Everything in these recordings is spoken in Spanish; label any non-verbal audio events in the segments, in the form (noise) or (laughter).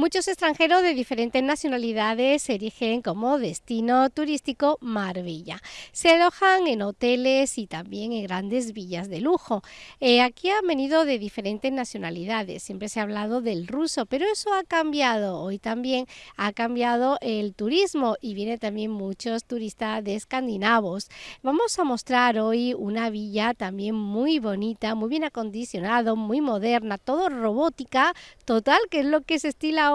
Muchos extranjeros de diferentes nacionalidades se erigen como destino turístico Marbella. Se alojan en hoteles y también en grandes villas de lujo. Eh, aquí han venido de diferentes nacionalidades, siempre se ha hablado del ruso, pero eso ha cambiado. Hoy también ha cambiado el turismo y vienen también muchos turistas de escandinavos. Vamos a mostrar hoy una villa también muy bonita, muy bien acondicionado, muy moderna, todo robótica, total, que es lo que se estila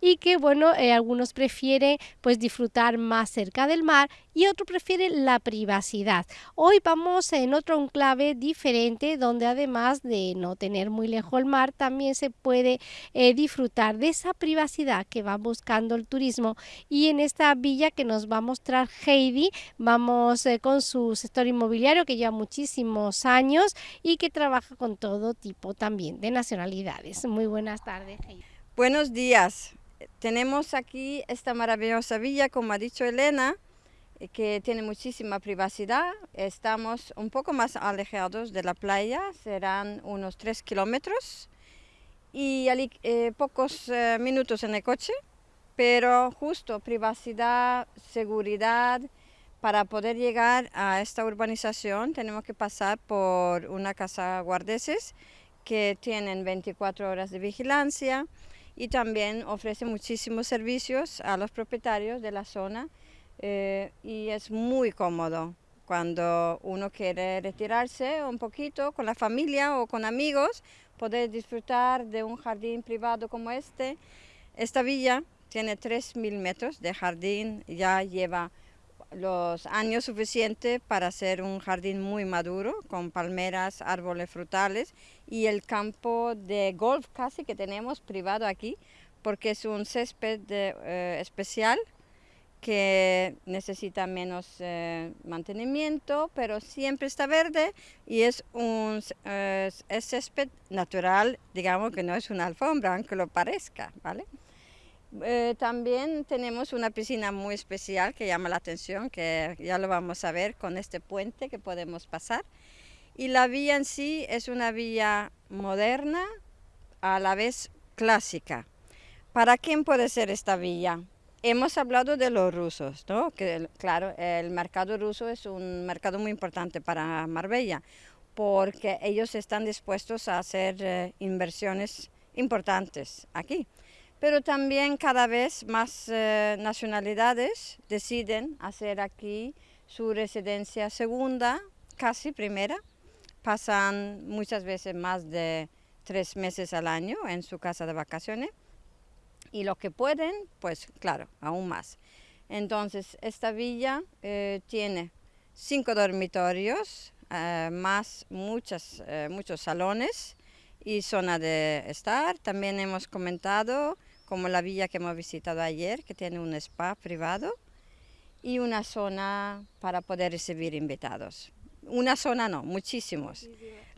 y que bueno, eh, algunos prefieren pues disfrutar más cerca del mar y otros prefieren la privacidad. Hoy vamos en otro enclave diferente donde además de no tener muy lejos el mar, también se puede eh, disfrutar de esa privacidad que va buscando el turismo y en esta villa que nos va a mostrar Heidi, vamos eh, con su sector inmobiliario que lleva muchísimos años y que trabaja con todo tipo también de nacionalidades. Muy buenas tardes, Heidi. Buenos días. Tenemos aquí esta maravillosa villa, como ha dicho Elena, eh, que tiene muchísima privacidad. Estamos un poco más alejados de la playa, serán unos tres kilómetros y eh, pocos eh, minutos en el coche, pero justo privacidad, seguridad. Para poder llegar a esta urbanización tenemos que pasar por una casa guardeses que tienen 24 horas de vigilancia y también ofrece muchísimos servicios a los propietarios de la zona eh, y es muy cómodo cuando uno quiere retirarse un poquito con la familia o con amigos, poder disfrutar de un jardín privado como este. Esta villa tiene 3.000 metros de jardín, ya lleva los años suficientes para hacer un jardín muy maduro con palmeras, árboles frutales y el campo de golf casi que tenemos privado aquí porque es un césped eh, especial que necesita menos eh, mantenimiento, pero siempre está verde y es un césped natural, digamos que no es una alfombra, aunque lo parezca, ¿vale? Eh, también tenemos una piscina muy especial que llama la atención, que ya lo vamos a ver con este puente que podemos pasar. Y la vía en sí es una vía moderna, a la vez clásica. ¿Para quién puede ser esta villa? Hemos hablado de los rusos, ¿no? que claro, el mercado ruso es un mercado muy importante para Marbella, porque ellos están dispuestos a hacer eh, inversiones importantes aquí pero también cada vez más eh, nacionalidades deciden hacer aquí su residencia segunda, casi primera. Pasan muchas veces más de tres meses al año en su casa de vacaciones y lo que pueden, pues claro, aún más. Entonces, esta villa eh, tiene cinco dormitorios, eh, más muchas, muchos salones y zona de estar. También hemos comentado como la villa que hemos visitado ayer, que tiene un spa privado y una zona para poder recibir invitados. Una zona no, muchísimos.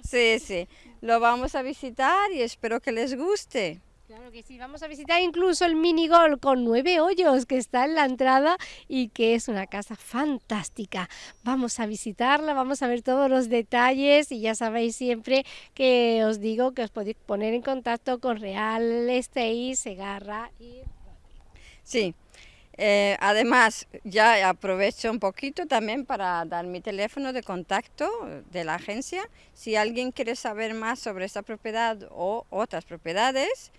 Sí, sí. Lo vamos a visitar y espero que les guste. Claro que sí, vamos a visitar incluso el mini golf con nueve hoyos que está en la entrada y que es una casa fantástica. Vamos a visitarla, vamos a ver todos los detalles y ya sabéis siempre que os digo que os podéis poner en contacto con Real Estate, Segarra y... Sí, eh, además, ya aprovecho un poquito también para dar mi teléfono de contacto de la agencia. Si alguien quiere saber más sobre esta propiedad o otras propiedades,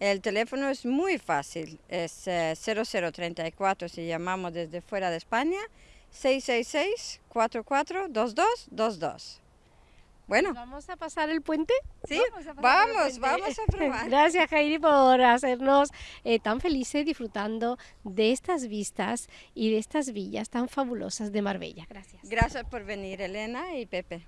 el teléfono es muy fácil, es 0034 eh, si llamamos desde fuera de España, 666-442222. Bueno. ¿Vamos a pasar el puente? Sí, vamos, vamos, a (laughs) probar. Gracias Heidi por hacernos eh, tan felices disfrutando de estas vistas y de estas villas tan fabulosas de Marbella. Gracias. Gracias por venir Elena y Pepe.